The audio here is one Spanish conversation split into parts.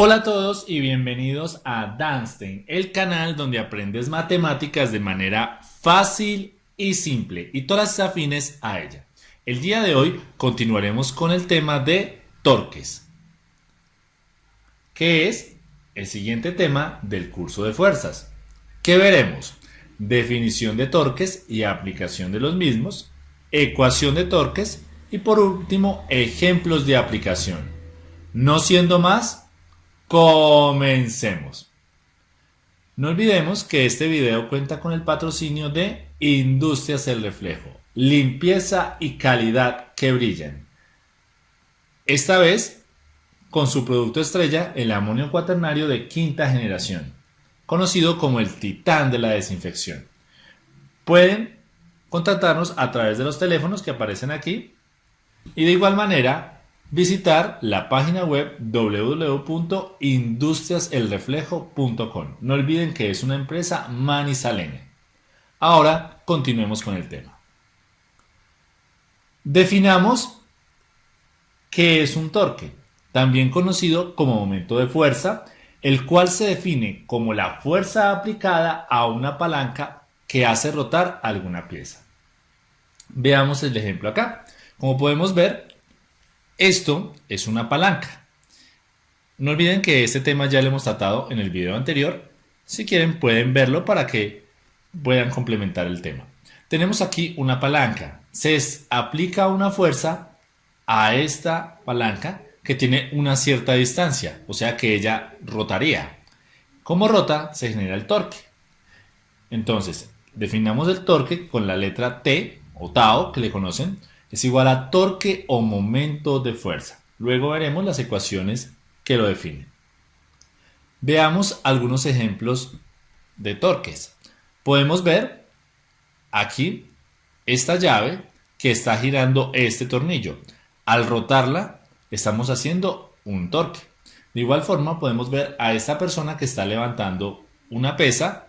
Hola a todos y bienvenidos a Danstein, el canal donde aprendes matemáticas de manera fácil y simple y todas afines a ella. El día de hoy continuaremos con el tema de torques, que es el siguiente tema del curso de fuerzas. ¿Qué veremos? Definición de torques y aplicación de los mismos, ecuación de torques y por último ejemplos de aplicación. No siendo más, Comencemos. No olvidemos que este video cuenta con el patrocinio de Industrias El Reflejo, limpieza y calidad que brillan. Esta vez con su producto estrella, el amonio cuaternario de quinta generación, conocido como el titán de la desinfección. Pueden contactarnos a través de los teléfonos que aparecen aquí y de igual manera visitar la página web www.industriaselreflejo.com. No olviden que es una empresa manizaleña. Ahora continuemos con el tema. Definamos qué es un torque, también conocido como momento de fuerza, el cual se define como la fuerza aplicada a una palanca que hace rotar alguna pieza. Veamos el ejemplo acá. Como podemos ver, esto es una palanca. No olviden que este tema ya lo hemos tratado en el video anterior. Si quieren pueden verlo para que puedan complementar el tema. Tenemos aquí una palanca. Se aplica una fuerza a esta palanca que tiene una cierta distancia, o sea que ella rotaría. Como rota se genera el torque. Entonces, definamos el torque con la letra T o Tau que le conocen es igual a torque o momento de fuerza. Luego veremos las ecuaciones que lo definen. Veamos algunos ejemplos de torques. Podemos ver aquí esta llave que está girando este tornillo. Al rotarla estamos haciendo un torque. De igual forma podemos ver a esta persona que está levantando una pesa.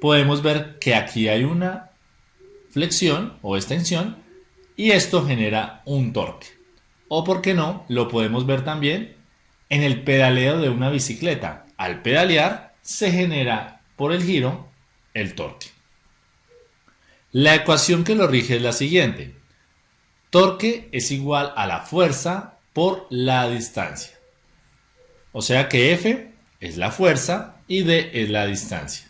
Podemos ver que aquí hay una flexión o extensión y esto genera un torque. O por qué no, lo podemos ver también en el pedaleo de una bicicleta. Al pedalear se genera por el giro el torque. La ecuación que lo rige es la siguiente. Torque es igual a la fuerza por la distancia. O sea que F es la fuerza y D es la distancia.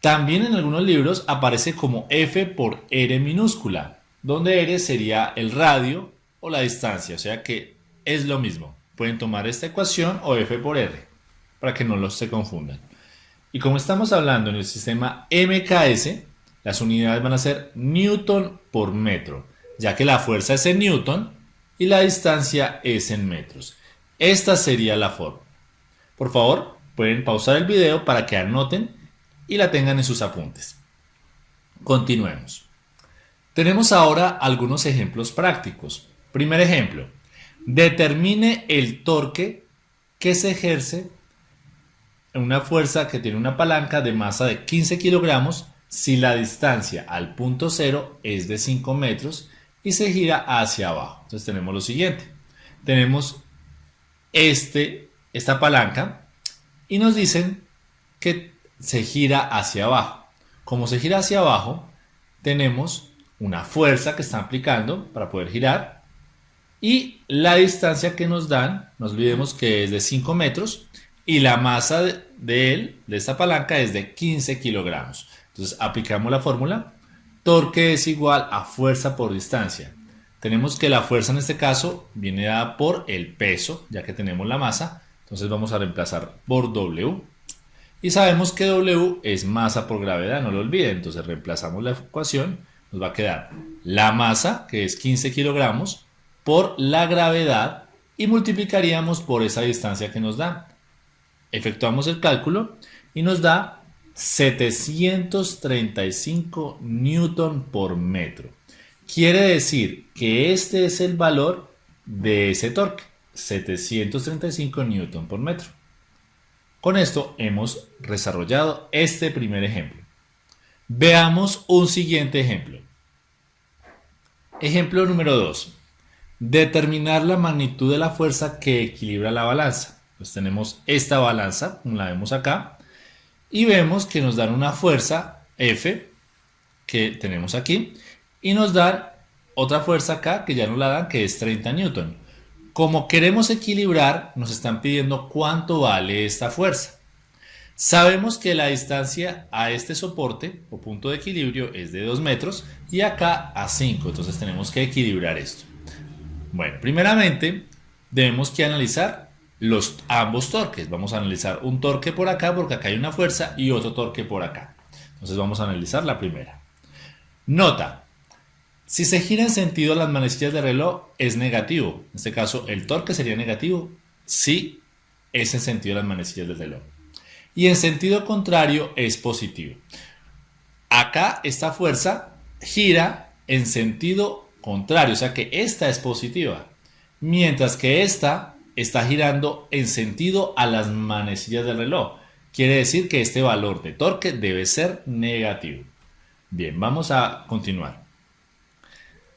También en algunos libros aparece como F por R minúscula, donde R sería el radio o la distancia, o sea que es lo mismo. Pueden tomar esta ecuación o F por R, para que no los se confundan. Y como estamos hablando en el sistema MKS, las unidades van a ser Newton por metro, ya que la fuerza es en Newton y la distancia es en metros. Esta sería la forma. Por favor, pueden pausar el video para que anoten y la tengan en sus apuntes. Continuemos. Tenemos ahora algunos ejemplos prácticos. Primer ejemplo, determine el torque que se ejerce en una fuerza que tiene una palanca de masa de 15 kilogramos si la distancia al punto cero es de 5 metros y se gira hacia abajo. Entonces tenemos lo siguiente. Tenemos este, esta palanca y nos dicen que se gira hacia abajo. Como se gira hacia abajo, tenemos una fuerza que está aplicando para poder girar y la distancia que nos dan, no olvidemos que es de 5 metros y la masa de él, de esta palanca, es de 15 kilogramos. Entonces aplicamos la fórmula, torque es igual a fuerza por distancia. Tenemos que la fuerza en este caso viene dada por el peso, ya que tenemos la masa, entonces vamos a reemplazar por W. Y sabemos que W es masa por gravedad, no lo olviden, entonces reemplazamos la ecuación nos va a quedar la masa, que es 15 kilogramos, por la gravedad y multiplicaríamos por esa distancia que nos da. Efectuamos el cálculo y nos da 735 newton por metro. Quiere decir que este es el valor de ese torque, 735 newton por metro. Con esto hemos desarrollado este primer ejemplo. Veamos un siguiente ejemplo. Ejemplo número 2. Determinar la magnitud de la fuerza que equilibra la balanza. Pues tenemos esta balanza, como la vemos acá, y vemos que nos dan una fuerza F, que tenemos aquí, y nos dan otra fuerza acá, que ya nos la dan, que es 30 newton. Como queremos equilibrar, nos están pidiendo cuánto vale esta fuerza. Sabemos que la distancia a este soporte o punto de equilibrio es de 2 metros y acá a 5, entonces tenemos que equilibrar esto. Bueno, primeramente debemos que analizar los ambos torques. Vamos a analizar un torque por acá porque acá hay una fuerza y otro torque por acá. Entonces vamos a analizar la primera. Nota, si se gira en sentido las manecillas de reloj es negativo. En este caso el torque sería negativo si es en sentido las manecillas del reloj. Y en sentido contrario es positivo. Acá esta fuerza gira en sentido contrario, o sea que esta es positiva. Mientras que esta está girando en sentido a las manecillas del reloj. Quiere decir que este valor de torque debe ser negativo. Bien, vamos a continuar.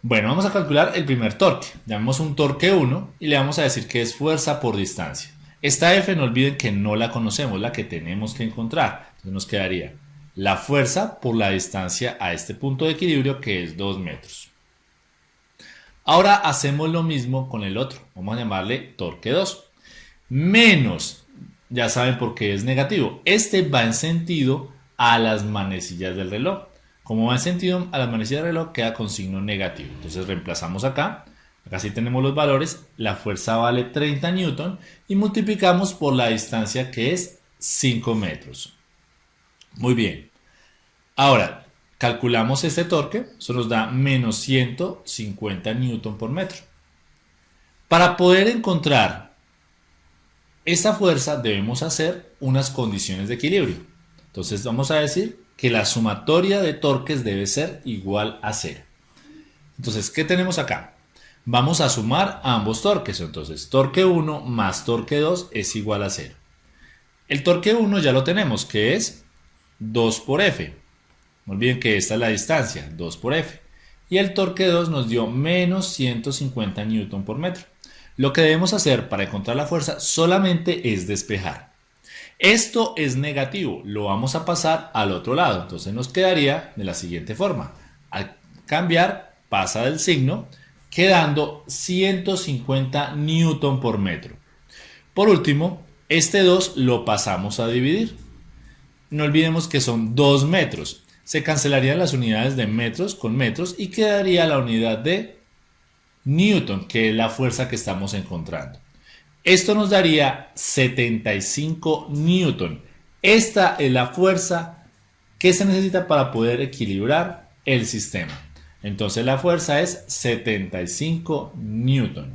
Bueno, vamos a calcular el primer torque. Llamemos un torque 1 y le vamos a decir que es fuerza por distancia. Esta F no olviden que no la conocemos, la que tenemos que encontrar. Entonces nos quedaría la fuerza por la distancia a este punto de equilibrio que es 2 metros. Ahora hacemos lo mismo con el otro. Vamos a llamarle torque 2. Menos, ya saben por qué es negativo. Este va en sentido a las manecillas del reloj. Como va en sentido a las manecillas del reloj, queda con signo negativo. Entonces reemplazamos acá. Acá sí tenemos los valores. La fuerza vale 30 newton y multiplicamos por la distancia que es 5 metros. Muy bien. Ahora, Calculamos este torque, eso nos da menos 150 newton por metro. Para poder encontrar esta fuerza debemos hacer unas condiciones de equilibrio. Entonces vamos a decir que la sumatoria de torques debe ser igual a 0. Entonces, ¿qué tenemos acá? Vamos a sumar ambos torques. Entonces, torque 1 más torque 2 es igual a 0. El torque 1 ya lo tenemos, que es 2 por F. No olviden que esta es la distancia, 2 por F. Y el torque 2 nos dio menos 150 Newton por metro. Lo que debemos hacer para encontrar la fuerza solamente es despejar. Esto es negativo, lo vamos a pasar al otro lado. Entonces nos quedaría de la siguiente forma. Al cambiar, pasa del signo, quedando 150 Newton por metro. Por último, este 2 lo pasamos a dividir. No olvidemos que son 2 metros se cancelarían las unidades de metros con metros y quedaría la unidad de Newton, que es la fuerza que estamos encontrando. Esto nos daría 75 Newton. Esta es la fuerza que se necesita para poder equilibrar el sistema. Entonces la fuerza es 75 Newton.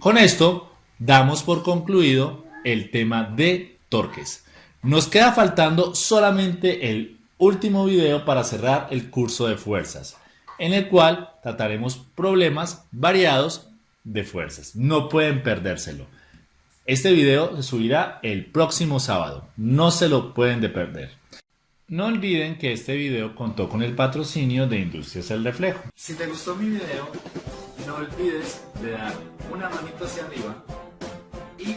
Con esto damos por concluido el tema de torques. Nos queda faltando solamente el último video para cerrar el curso de fuerzas, en el cual trataremos problemas variados de fuerzas. No pueden perdérselo. Este video se subirá el próximo sábado. No se lo pueden de perder. No olviden que este video contó con el patrocinio de Industrias El Reflejo. Si te gustó mi video, no olvides de dar una manito hacia arriba y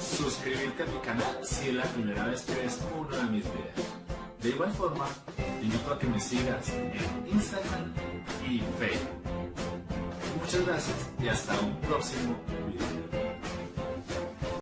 suscribirte a mi canal si es la primera vez que ves uno de mis videos. De igual forma, te invito a que me sigas en Instagram y Facebook. Muchas gracias y hasta un próximo video.